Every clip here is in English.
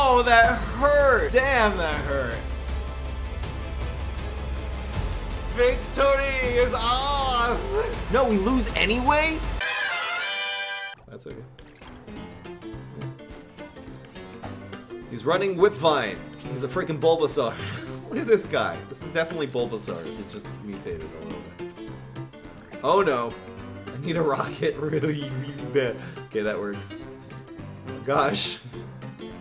Oh, that hurt! Damn, that hurt. Victory is ours! No, we lose anyway? That's okay. He's running Whipvine. He's a freaking Bulbasaur. Look at this guy. This is definitely Bulbasaur. It just mutated a little bit. Oh no. I need a rocket really, really bad. Okay, that works. Oh gosh.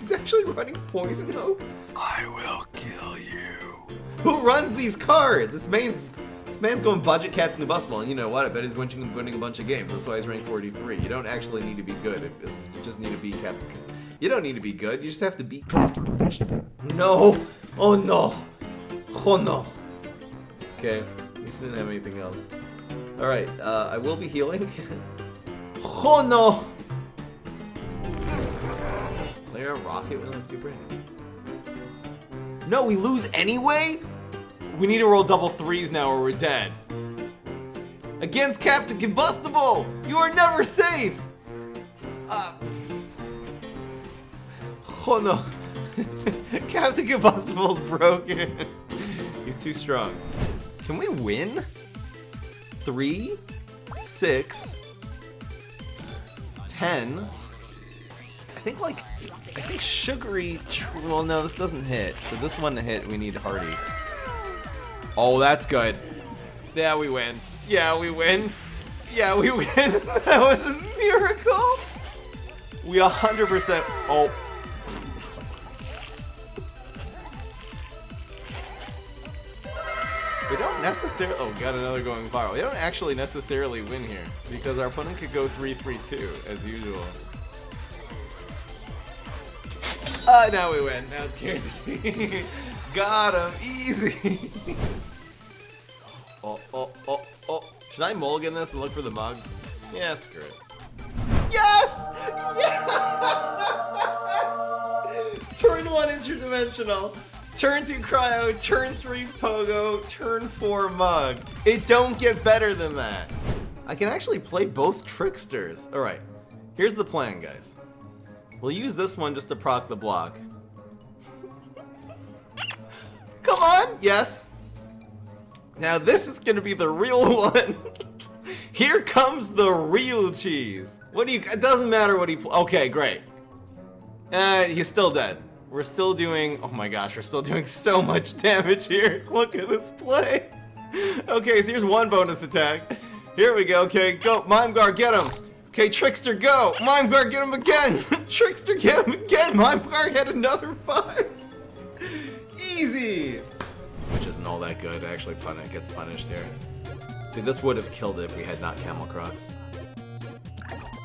He's actually running Poison Oak? I will kill you. Who runs these cards? This man's this man's going budget Captain Combustible, and you know what? I bet he's winning, winning a bunch of games. That's why he's ranked 43. You don't actually need to be good. You just need to be Captain. You don't need to be good. You just have to be Captain Combustible. No. Oh no. Oh no. Okay. He didn't have anything else. All right. Uh, I will be healing. oh no. Player rocket with like two brains. No, we lose anyway? We need to roll double threes now or we're dead. Against Captain Combustible! You are never safe! Uh, oh no. Captain Combustible's broken. He's too strong. Can we win? Three, six, ten. I think like, I think sugary, well no, this doesn't hit. So this one to hit, we need Hardy. Oh, that's good. Yeah, we win. Yeah, we win. Yeah, we win. that was a miracle. We 100%. Oh. We don't necessarily. Oh, got another going viral. We don't actually necessarily win here because our opponent could go 3-3-2 as usual. Uh, now we win. Now it's guaranteed. Got him. Easy. oh, oh, oh, oh. Should I mulligan this and look for the mug? Yeah, screw it. Yes! Yes! Turn one interdimensional. Turn two cryo, turn three pogo, turn four mug. It don't get better than that. I can actually play both tricksters. All right, here's the plan, guys. We'll use this one just to proc the block. Come on, yes. Now this is gonna be the real one. Here comes the real cheese. What do you, it doesn't matter what he, okay, great. Uh, he's still dead. We're still doing, oh my gosh, we're still doing so much damage here. Look at this play. Okay, so here's one bonus attack. Here we go, okay, go, Mime Guard, get him. Okay, Trickster, go! Mime Guard, get him again! Trickster, get him again! Mime Guard had another five! Easy! Which isn't all that good, actually pun it gets punished here. See, this would have killed it if we had not Camel Cross.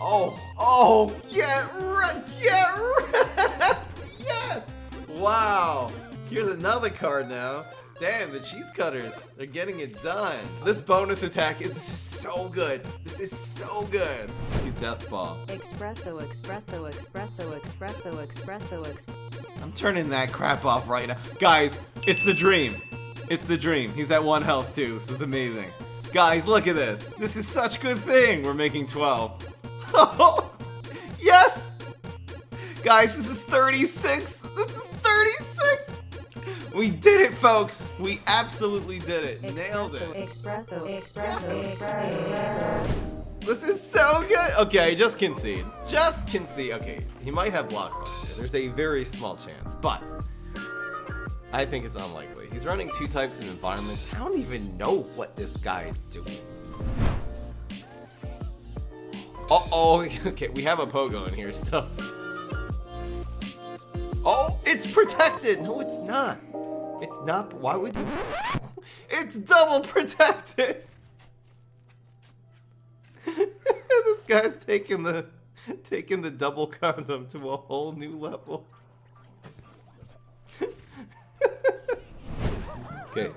Oh, oh, get wrecked, get wrecked! Yes! Wow! Here's another card now. Damn, the cheese cutters, they're getting it done. This bonus attack, is, so good. This is so good. You death ball. Espresso, espresso, espresso, espresso, espresso, espresso. I'm turning that crap off right now. Guys, it's the dream. It's the dream. He's at one health too. This is amazing. Guys, look at this. This is such a good thing. We're making 12. yes! Guys, this is 36. This is 36. We did it, folks. We absolutely did it. Nailed it. Espresso, espresso, espresso. This is so good. Okay, just concede. Just concede. Okay, he might have blockbuster. There's a very small chance, but I think it's unlikely. He's running two types of environments. I don't even know what this guy is doing. Uh-oh. Okay, we have a pogo in here still. Oh, it's protected. No, it's not. It's not. Why would you? It's double protected. this guy's taking the taking the double condom to a whole new level. okay,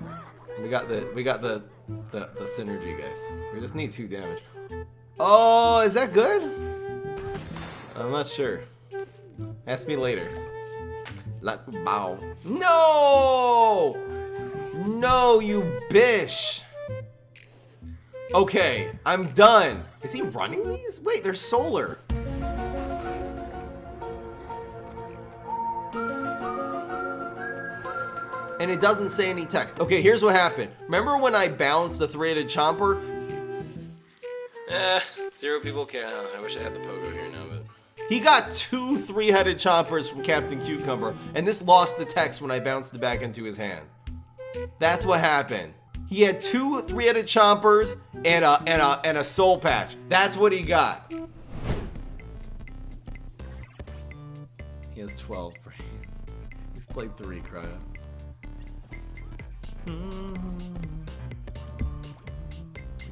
we got the we got the, the the synergy, guys. We just need two damage. Oh, is that good? I'm not sure. Ask me later. Like bow. No! No, you bish! Okay, I'm done. Is he running these? Wait, they're solar. and it doesn't say any text. Okay, here's what happened. Remember when I bounced the three-headed chomper? Eh, zero people care. I wish I had the pogo here. He got two three-headed chompers from Captain Cucumber, and this lost the text when I bounced it back into his hand. That's what happened. He had two three-headed chompers and a and a and a soul patch. That's what he got. He has 12 brains. He's played three cryo.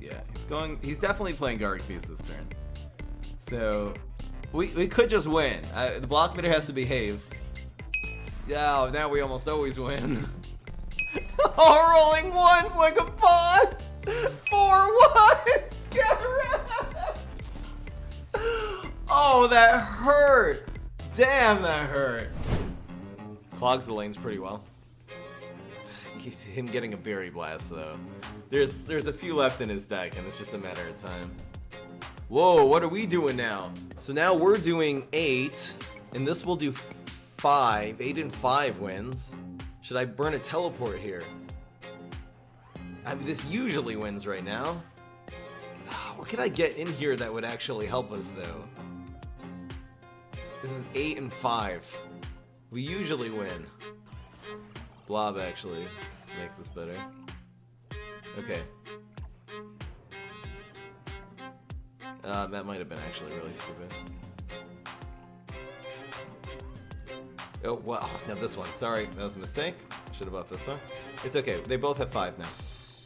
Yeah, he's going. He's definitely playing Garlic Feast this turn. So we we could just win. Uh, the block meter has to behave. Yeah, now we almost always win. oh, rolling ones like a boss. Four ones. Get. Oh, that hurt. Damn, that hurt. Clogs the lanes pretty well. Him getting a berry blast though. There's there's a few left in his deck, and it's just a matter of time. Whoa, what are we doing now? So now we're doing eight, and this will do five. Eight and five wins. Should I burn a teleport here? I mean, this usually wins right now. Ah, what could I get in here that would actually help us though? This is eight and five. We usually win. Blob actually makes this better. Okay. Uh, that might have been actually really stupid. Oh, well, Now this one. Sorry, that was a mistake. Should have buffed this one. It's okay. They both have five now.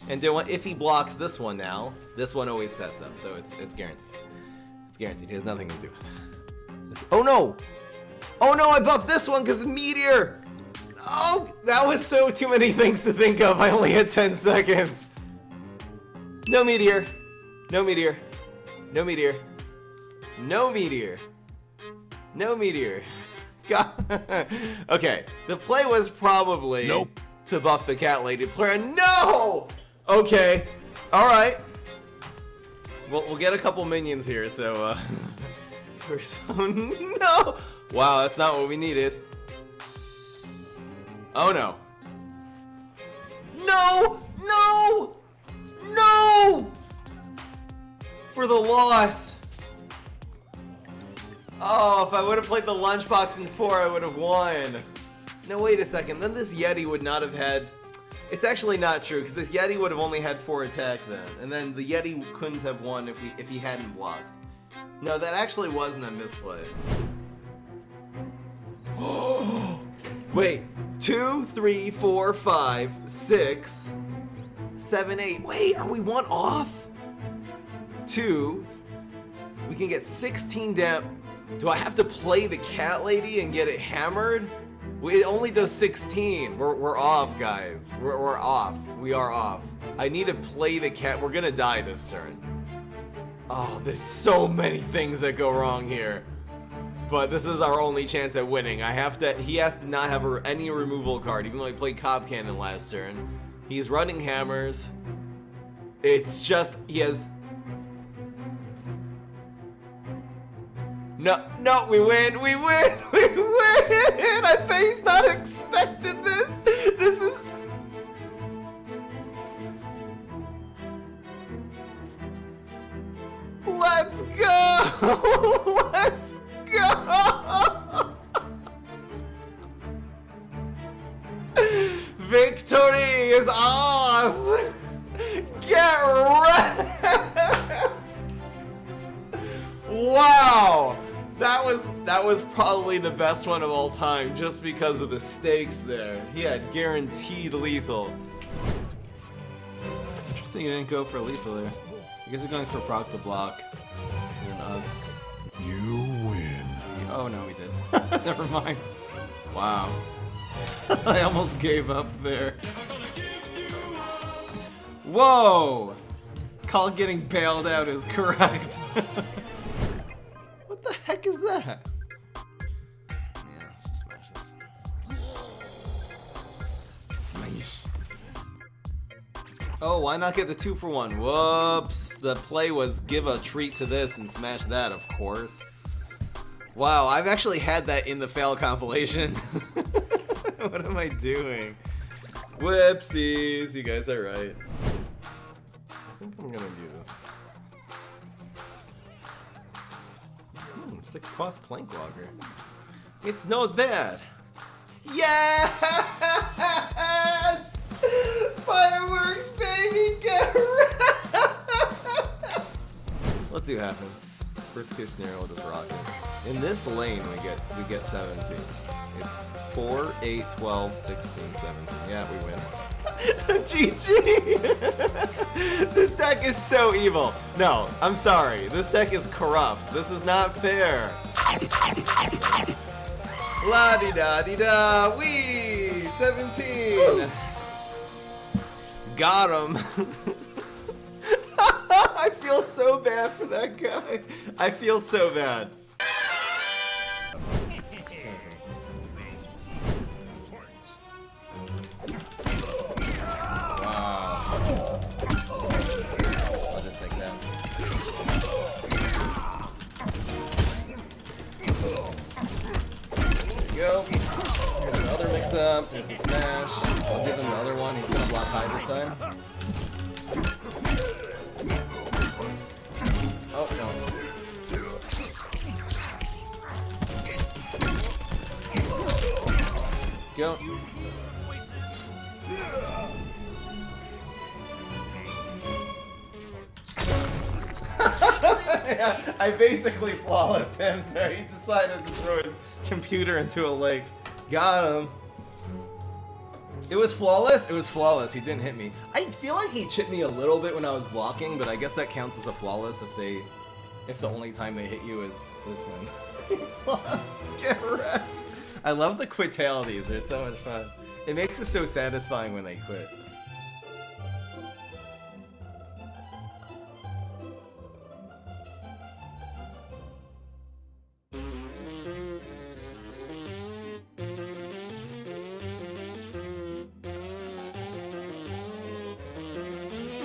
And if he blocks this one now, this one always sets up, so it's it's guaranteed. It's guaranteed. He has nothing to do with it. Oh no! Oh no, I buffed this one because Meteor! Oh, that was so too many things to think of. I only had 10 seconds. No Meteor. No Meteor. No Meteor. No Meteor. No Meteor. God. okay, the play was probably Nope. to buff the cat lady player. No! Okay. Alright. We'll, we'll get a couple minions here, so, uh... So... No! Wow, that's not what we needed. Oh no. No! No! No! For the loss. Oh, if I would have played the lunchbox in four, I would have won. No, wait a second. Then this Yeti would not have had... It's actually not true, because this Yeti would have only had four attack then. And then the Yeti couldn't have won if, we, if he hadn't blocked. No, that actually wasn't a misplay. Wait, two, three, four, five, six, seven, eight. Wait, are we one off? Two. We can get 16 dam. Do I have to play the cat lady and get it hammered? It only does 16. We're, we're off, guys. We're, we're off. We are off. I need to play the cat. We're gonna die this turn. Oh, there's so many things that go wrong here. But this is our only chance at winning. I have to. He has to not have a, any removal card, even though he played Cob Cannon last turn. He's running hammers. It's just he has. No, no, we win, we win, we win! I he's not expected this. This is. Let's go! Let's go! Victory is ours! Get wrecked! That was that was probably the best one of all time just because of the stakes there. He had guaranteed lethal. Interesting you didn't go for lethal there. You guys are going for proc to block. And us. You win. Oh no, we did. Never mind. Wow. I almost gave up there. Whoa! Call getting bailed out is correct. That? Yeah, let's just smash this. Smash. Oh, why not get the two for one? Whoops. The play was give a treat to this and smash that, of course. Wow, I've actually had that in the fail compilation. what am I doing? Whoopsies, you guys are right. I think I'm gonna do this. Hmm, six cost plank walker. It's not bad. Yes! Fireworks, baby! Get ready! Let's see what happens. First case scenario, we'll just rock it. In this lane, we get we get 17. It's 4, 8, 12, 16, 17. Yeah, we win. GG! this deck is so evil. No, I'm sorry. This deck is corrupt. This is not fair. La di da di da. Wee! 17. Got him. I feel so bad for that guy. I feel so bad. Go. Here's another mix up. There's the smash. I'll give him the other one. He's gonna block high this time. Oh, no. Go. Yeah, I basically flawless him, so he decided to throw his computer into a lake. Got him. It was flawless. It was flawless. He didn't hit me. I feel like he chipped me a little bit when I was blocking, but I guess that counts as a flawless if they, if the only time they hit you is is when. Get wrecked. I love the quitalities. They're so much fun. It makes it so satisfying when they quit.